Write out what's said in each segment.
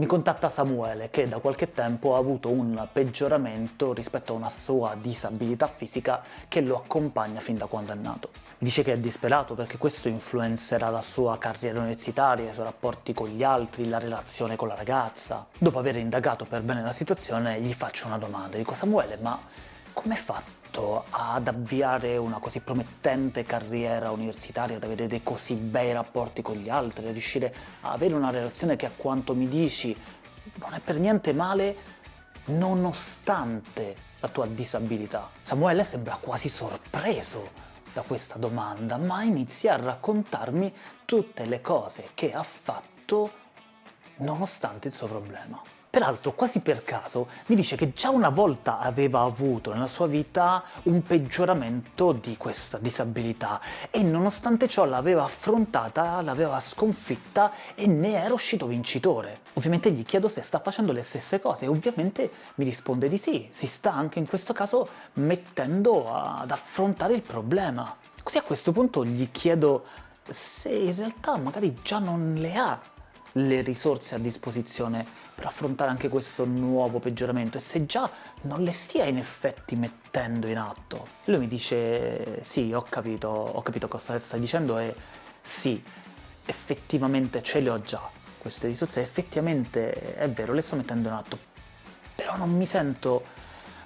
Mi contatta Samuele, che da qualche tempo ha avuto un peggioramento rispetto a una sua disabilità fisica che lo accompagna fin da quando è nato. Dice che è disperato perché questo influenzerà la sua carriera universitaria, i suoi rapporti con gli altri, la relazione con la ragazza. Dopo aver indagato per bene la situazione, gli faccio una domanda. Dico, Samuele, ma come hai fatto ad avviare una così promettente carriera universitaria, ad avere dei così bei rapporti con gli altri, a riuscire a avere una relazione che a quanto mi dici non è per niente male nonostante la tua disabilità. Samuele sembra quasi sorpreso da questa domanda, ma inizia a raccontarmi tutte le cose che ha fatto nonostante il suo problema. Peraltro, quasi per caso, mi dice che già una volta aveva avuto nella sua vita un peggioramento di questa disabilità e nonostante ciò l'aveva affrontata, l'aveva sconfitta e ne era uscito vincitore. Ovviamente gli chiedo se sta facendo le stesse cose e ovviamente mi risponde di sì, si sta anche in questo caso mettendo ad affrontare il problema. Così a questo punto gli chiedo se in realtà magari già non le ha le risorse a disposizione per affrontare anche questo nuovo peggioramento. E se già non le stia in effetti mettendo in atto. E lui mi dice sì, ho capito, ho capito cosa stai dicendo e sì, effettivamente ce le ho già queste risorse, effettivamente è vero, le sto mettendo in atto, però non mi sento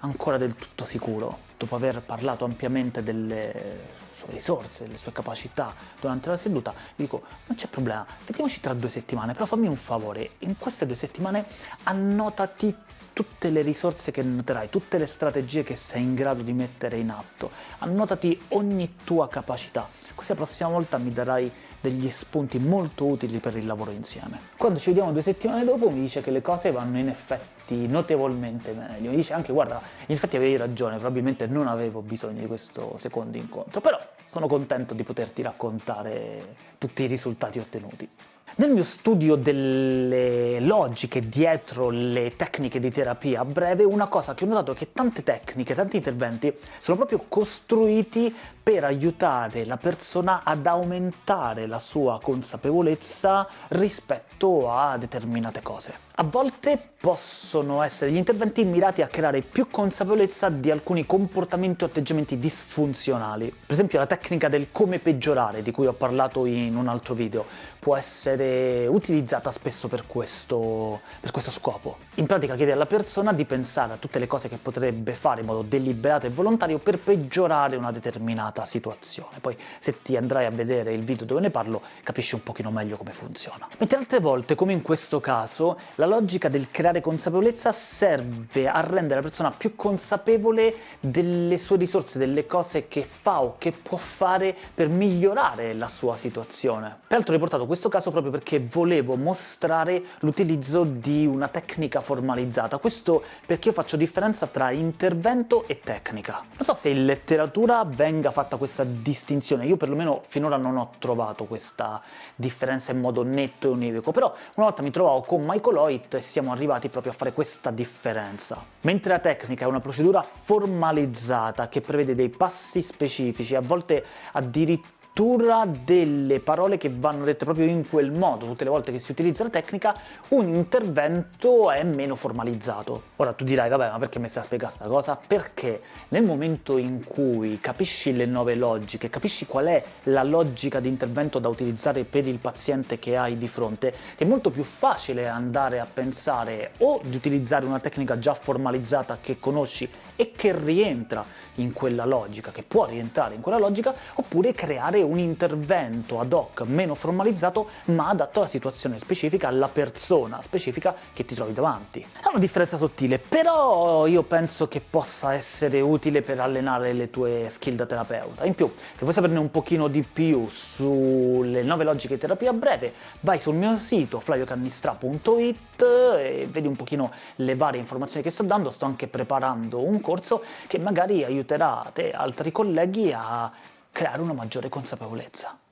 ancora del tutto sicuro, dopo aver parlato ampiamente delle sue risorse, delle sue capacità durante la seduta, dico non c'è problema, vediamoci tra due settimane, però fammi un favore, in queste due settimane annotati tutte le risorse che noterai, tutte le strategie che sei in grado di mettere in atto, annotati ogni tua capacità, così la prossima volta mi darai degli spunti molto utili per il lavoro insieme. Quando ci vediamo due settimane dopo mi dice che le cose vanno in effetti notevolmente meglio, mi dice anche guarda, in effetti avevi ragione, probabilmente non avevo bisogno di questo secondo incontro, però sono contento di poterti raccontare tutti i risultati ottenuti. Nel mio studio delle logiche dietro le tecniche di terapia breve, una cosa che ho notato è che tante tecniche, tanti interventi sono proprio costruiti per aiutare la persona ad aumentare la sua consapevolezza rispetto a determinate cose. A volte possono essere gli interventi mirati a creare più consapevolezza di alcuni comportamenti o atteggiamenti disfunzionali. Per esempio la tecnica del come peggiorare, di cui ho parlato in un altro video, può essere utilizzata spesso per questo, per questo scopo. In pratica chiede alla persona di pensare a tutte le cose che potrebbe fare in modo deliberato e volontario per peggiorare una determinata situazione. Poi se ti andrai a vedere il video dove ne parlo capisci un pochino meglio come funziona. Mentre altre volte, come in questo caso, la logica del creare consapevolezza serve a rendere la persona più consapevole delle sue risorse, delle cose che fa o che può fare per migliorare la sua situazione. Peraltro ho riportato questo caso proprio perché volevo mostrare l'utilizzo di una tecnica formalizzata, questo perché io faccio differenza tra intervento e tecnica. Non so se in letteratura venga fatta questa distinzione, io perlomeno finora non ho trovato questa differenza in modo netto e univoco, però una volta mi trovavo con Michael Hoy Deloitte e siamo arrivati proprio a fare questa differenza. Mentre la tecnica è una procedura formalizzata che prevede dei passi specifici, a volte addirittura addirittura delle parole che vanno dette proprio in quel modo tutte le volte che si utilizza la tecnica, un intervento è meno formalizzato. Ora tu dirai, vabbè, ma perché mi stai a spiegare questa cosa? Perché nel momento in cui capisci le nuove logiche, capisci qual è la logica di intervento da utilizzare per il paziente che hai di fronte, è molto più facile andare a pensare o di utilizzare una tecnica già formalizzata che conosci e che rientra in quella logica, che può rientrare in quella logica, oppure creare un intervento ad hoc meno formalizzato ma adatto alla situazione specifica, alla persona specifica che ti trovi davanti. È una differenza sottile, però io penso che possa essere utile per allenare le tue skill da terapeuta. In più, se vuoi saperne un pochino di più sulle nuove logiche di terapia breve, vai sul mio sito flaviocannistra.it e vedi un pochino le varie informazioni che sto dando, sto anche preparando un corso che magari aiuterà te e altri colleghi a creare una maggiore consapevolezza.